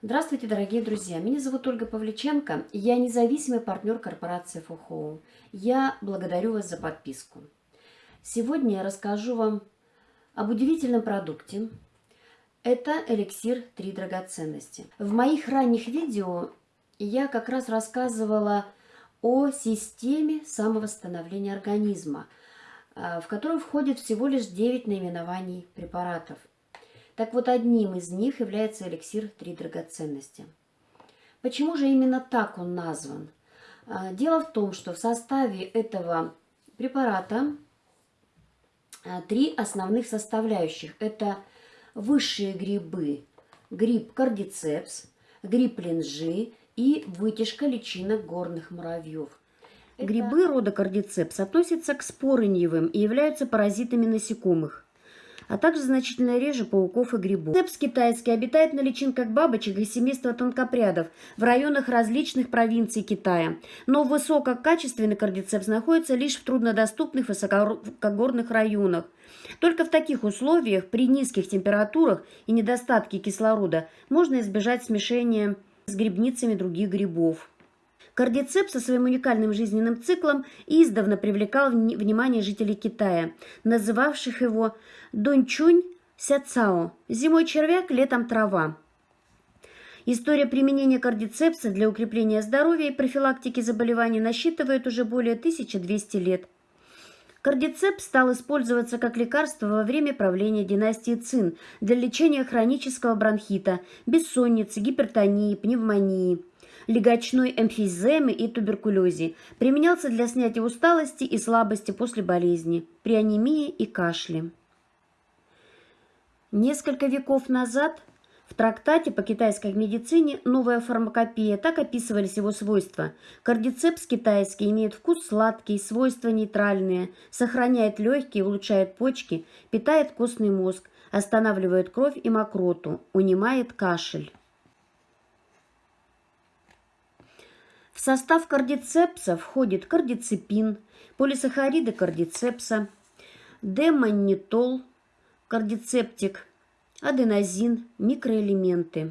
Здравствуйте, дорогие друзья! Меня зовут Ольга Павличенко, я независимый партнер корпорации ФОХОУ. Я благодарю вас за подписку. Сегодня я расскажу вам об удивительном продукте. Это эликсир «Три драгоценности». В моих ранних видео я как раз рассказывала о системе самовосстановления организма, в которую входит всего лишь 9 наименований препаратов. Так вот, одним из них является эликсир «Три драгоценности». Почему же именно так он назван? А, дело в том, что в составе этого препарата а, три основных составляющих. Это высшие грибы, гриб кардицепс, гриб линжи и вытяжка личинок горных муравьев. Грибы рода кардицепс относятся к спорыньевым и являются паразитами насекомых а также значительно реже пауков и грибов. Цепс китайский обитает на личинках бабочек и семейства тонкопрядов в районах различных провинций Китая, но высококачественный кардицепс находится лишь в труднодоступных высокогорных районах. Только в таких условиях, при низких температурах и недостатке кислорода, можно избежать смешения с грибницами других грибов. Кардицеп со своим уникальным жизненным циклом издавна привлекал внимание жителей Китая, называвших его Дунчунь Сяцао – зимой червяк, летом трава. История применения кардицепса для укрепления здоровья и профилактики заболеваний насчитывает уже более 1200 лет. Кардицепс стал использоваться как лекарство во время правления династии Цин для лечения хронического бронхита, бессонницы, гипертонии, пневмонии – легочной эмфиземы и туберкулезе. Применялся для снятия усталости и слабости после болезни, при анемии и кашле. Несколько веков назад в трактате по китайской медицине «Новая фармакопея» так описывались его свойства. Кардицепс китайский имеет вкус сладкий, свойства нейтральные, сохраняет легкие, улучшает почки, питает костный мозг, останавливает кровь и мокроту, унимает кашель. В состав кардицепса входит кардицепин, полисахариды кардицепса, демонитол, кардицептик, аденозин, микроэлементы.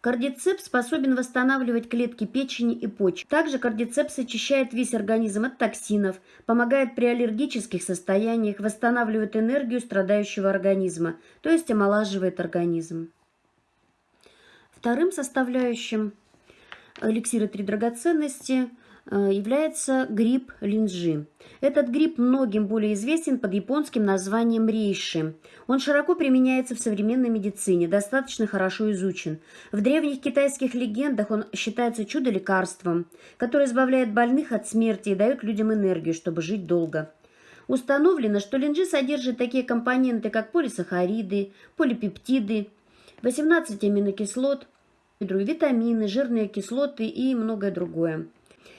Кардицепс способен восстанавливать клетки печени и почек. Также кардицепс очищает весь организм от токсинов, помогает при аллергических состояниях, восстанавливает энергию страдающего организма, то есть омолаживает организм. Вторым составляющим эликсира «Три драгоценности» э, является гриб линжи. Этот гриб многим более известен под японским названием рейши. Он широко применяется в современной медицине, достаточно хорошо изучен. В древних китайских легендах он считается чудо-лекарством, которое избавляет больных от смерти и дает людям энергию, чтобы жить долго. Установлено, что линжи содержит такие компоненты, как полисахариды, полипептиды, 18 аминокислот, витамины, жирные кислоты и многое другое.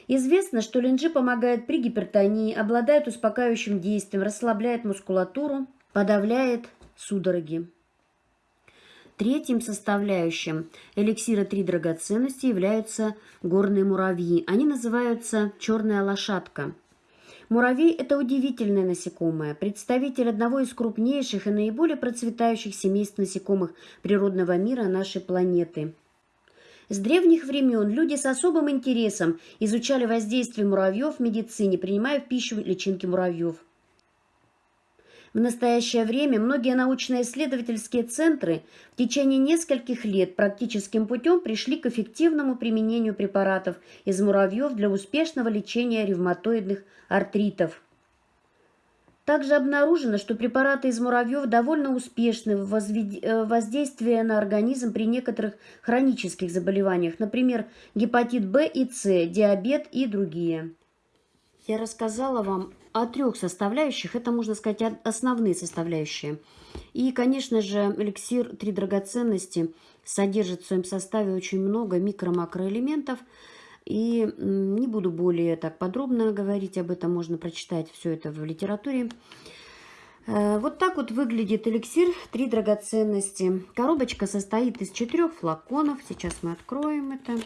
Известно, что линджи помогает при гипертонии, обладает успокаивающим действием, расслабляет мускулатуру, подавляет судороги. Третьим составляющим эликсира «Три драгоценности» являются горные муравьи. Они называются «черная лошадка». Муравей – это удивительное насекомое, представитель одного из крупнейших и наиболее процветающих семейств насекомых природного мира нашей планеты – с древних времен люди с особым интересом изучали воздействие муравьев в медицине, принимая в пищу личинки муравьев. В настоящее время многие научно-исследовательские центры в течение нескольких лет практическим путем пришли к эффективному применению препаратов из муравьев для успешного лечения ревматоидных артритов – также обнаружено, что препараты из муравьев довольно успешны в э, воздействии на организм при некоторых хронических заболеваниях, например, гепатит В и С, диабет и другие. Я рассказала вам о трех составляющих, это, можно сказать, основные составляющие. И, конечно же, эликсир «Три драгоценности» содержит в своем составе очень много микро-макроэлементов, и не буду более так подробно говорить об этом, можно прочитать все это в литературе. Э, вот так вот выглядит эликсир «Три драгоценности». Коробочка состоит из четырех флаконов. Сейчас мы откроем это.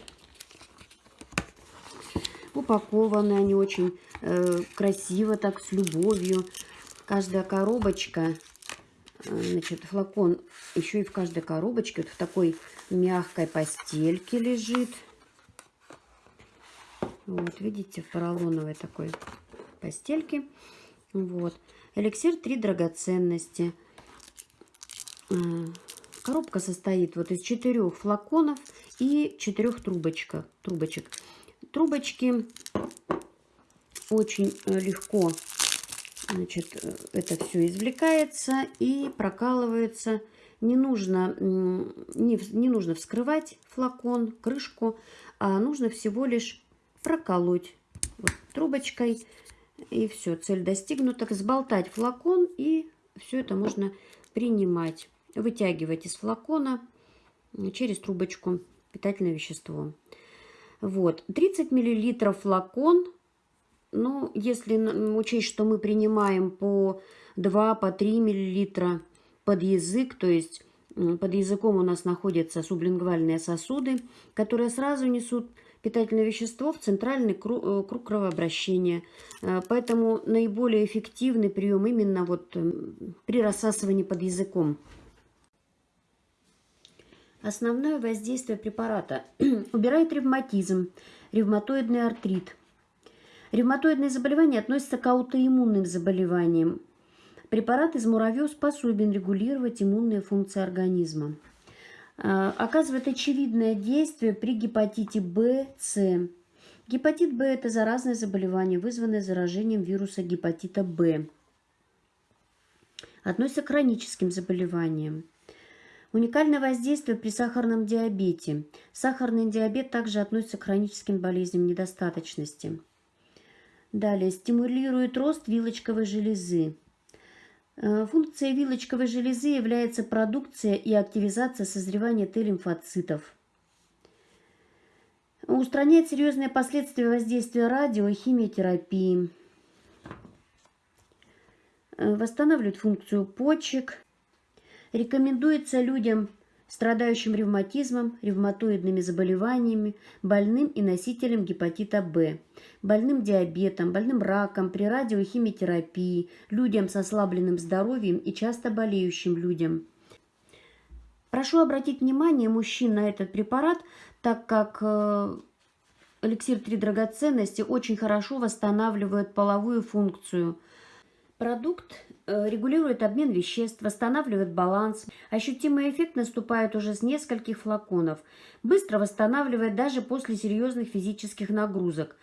Упакованы они очень э, красиво, так, с любовью. Каждая коробочка Значит, флакон еще и в каждой коробочке вот в такой мягкой постельке лежит. Вот, видите, в поролоновой такой постельке. Вот. Эликсир три драгоценности. А, коробка состоит вот из четырех флаконов и четырех трубочек. трубочек. Трубочки очень э, легко значит, э, это все извлекается и прокалывается. Не нужно, не, не нужно вскрывать флакон, крышку, а нужно всего лишь проколоть вот, трубочкой. И все, цель достигнута. Сболтать флакон и все это можно принимать. Вытягивать из флакона через трубочку питательное вещество. Вот, 30 миллилитров флакон ну, если учесть, что мы принимаем по 2, по 3 мл под язык, то есть под языком у нас находятся сублингвальные сосуды, которые сразу несут питательное вещество в центральный круг, э, круг кровообращения. Э, поэтому наиболее эффективный прием именно вот при рассасывании под языком. Основное воздействие препарата убирает ревматизм, ревматоидный артрит – Ревматоидные заболевания относятся к аутоиммунным заболеваниям. Препарат из муравьев способен регулировать иммунные функции организма. А, оказывает очевидное действие при гепатите В, С. Гепатит В – это заразное заболевание, вызванное заражением вируса гепатита В. Относится к хроническим заболеваниям. Уникальное воздействие при сахарном диабете. Сахарный диабет также относится к хроническим болезням недостаточности. Далее, стимулирует рост вилочковой железы. Э, функция вилочковой железы является продукция и активизация созревания Т-лимфоцитов. Устраняет серьезные последствия воздействия радио и химиотерапии. Э, восстанавливает функцию почек. Рекомендуется людям страдающим ревматизмом, ревматоидными заболеваниями, больным и носителем гепатита В, больным диабетом, больным раком, при радиохимиотерапии, людям с ослабленным здоровьем и часто болеющим людям. Прошу обратить внимание мужчин на этот препарат, так как э, эликсир 3 драгоценности очень хорошо восстанавливает половую функцию. Продукт регулирует обмен веществ, восстанавливает баланс. Ощутимый эффект наступает уже с нескольких флаконов. Быстро восстанавливает даже после серьезных физических нагрузок.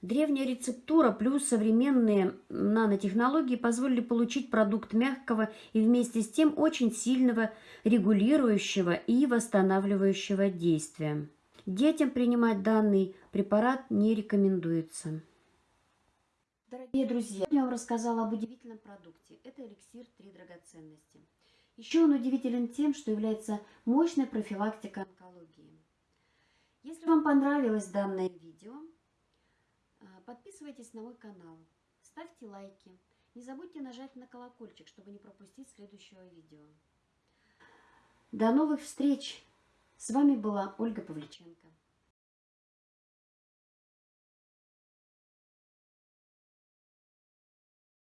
Древняя рецептура плюс современные нанотехнологии позволили получить продукт мягкого и вместе с тем очень сильного регулирующего и восстанавливающего действия. Детям принимать данный препарат не рекомендуется. Дорогие друзья, я вам рассказала об удивительном продукте. Это эликсир «Три драгоценности». Еще он удивителен тем, что является мощной профилактикой онкологии. Если вам понравилось данное видео, э, подписывайтесь на мой канал, ставьте лайки. Не забудьте нажать на колокольчик, чтобы не пропустить следующего видео. До новых встреч! С вами была Ольга Павличенко.